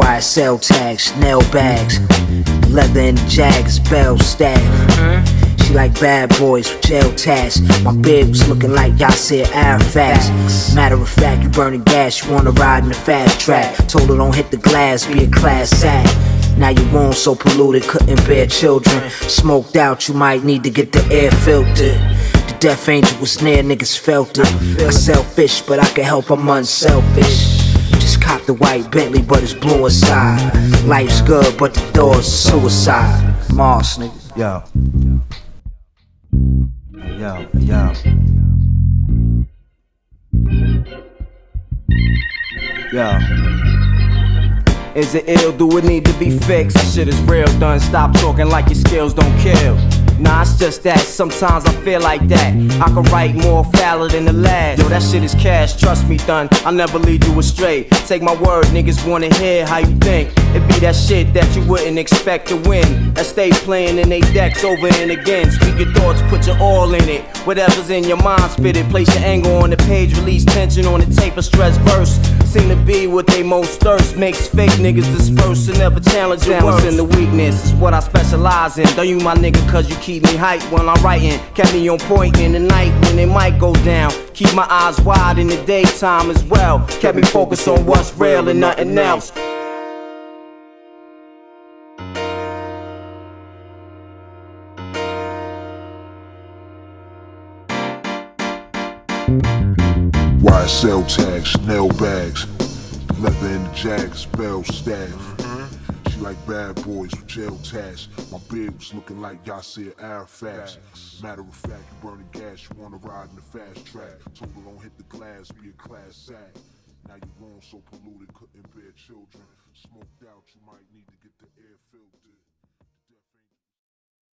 YSL tags, Chanel bags, leather the jags, Belstaff. Hmm? She like bad boys with jail tats. My bib was looking like Yasser Arafat. Matter of fact, you burning gas, you wanna ride in the fast track. Told her don't hit the glass, be a class act. Now your wound so polluted, couldn't bear children. Smoked out, you might need to get the air filtered. The death angel was near, niggas felt it. I selfish, but I can help, I'm unselfish. Cop the white Bentley, but it's blue inside. Life's good, but the door's suicide. Moss, nigga. Yo. Yo, yo. Yo. Is it ill? Do it need to be fixed? That shit is real, done. Stop talking like your skills don't kill. Nah, it's just that sometimes I feel like that. I can write more fouler than the last. Yo, that shit is cash, trust me, done. I'll never lead you astray. Take my word, niggas wanna hear how you think. It be that shit that you wouldn't expect to win. That stay playing in they decks over and again. Speak your thoughts, put your all in it. Whatever's in your mind, spit it. Place your anger on the page, release tension on the tape, a stress verse. Seem to be what they most thirst. Makes fake niggas disperse and never challenge your worth. in the weakness is what I specialize in. Don't you my nigga, cause you keep me hype when I'm writing. Kept me on point in the night when it might go down. Keep my eyes wide in the daytime as well. Kept me focused on what's real and nothing else. YSL tags, Chanel bags, leather in the jags, Belstaff. She like bad boys with jail tats. My beard was looking like Yasser Arafat. Matter of fact, you burning gas, you wanna ride in the fast track. Told her don't hit the glass, be a class act. Now your room so polluted, couldn't bear children. Smoked out, you might need to get the air filtered.